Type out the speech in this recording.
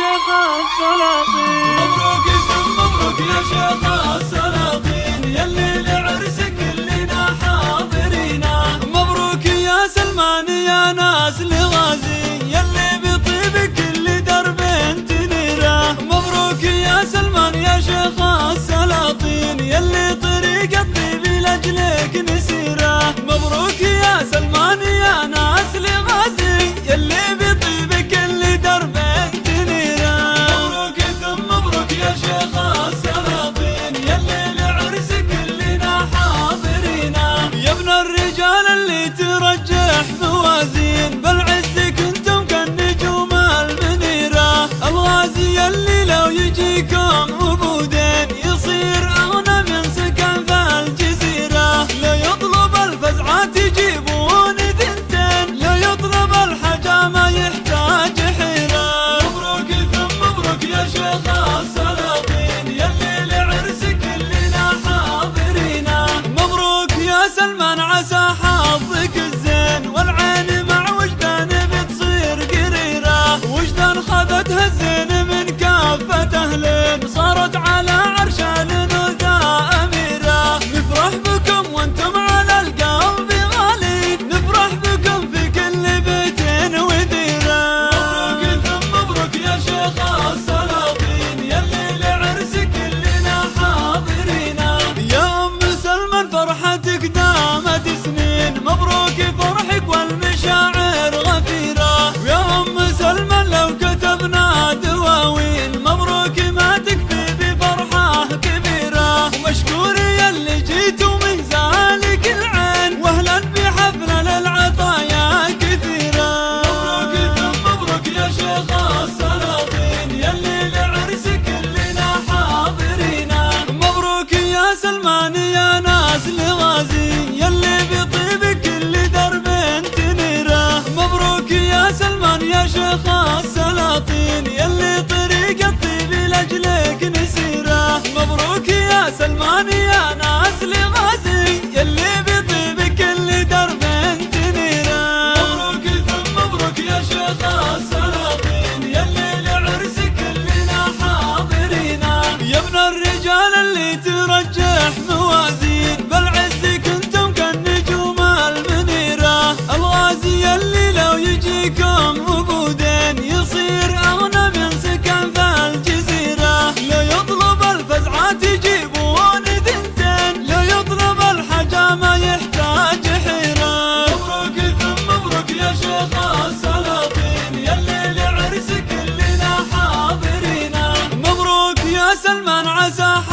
شيخ السلاطين مبروك ثم مبروك يا شيخ السلاطين يلي لعرسك كلنا حاضرين مبروك يا سلمان يا ناس لغازي يلي بطيب كل درب تنيره مبروك يا سلمان يا شيخ السلاطين يلي طريق الطيب لاجلك نسيره مبروك يا سلمان يا ناس لغازي يلي سلمان عسى حظك الزين والعين مع وجدان بتصير قريرة. وجدان خذتها الزين من كافة أهلين صارت على عرش الأنوثة أميرة. نفرح بكم وأنتم على دامت سنين مبروك فرحك والمشاعر غفيرة. ويا أم سلمان لو كتبنا دواوين مبروك ما تكفي بفرحة كبيرة. ومشكور يلي جيتوا من زالك العين واهلا بحفلة للعطايا كثيرة. مبروك ثم مبروك يا شيخ السلاطين يلي لعرسك حاضرين. مبروك يا سلمان يا ناس لغازي سلمان يا شيخ السلاطين يلي طريق الطيب لأجلك نسيرة. مبروك يا سلمان يا سلمان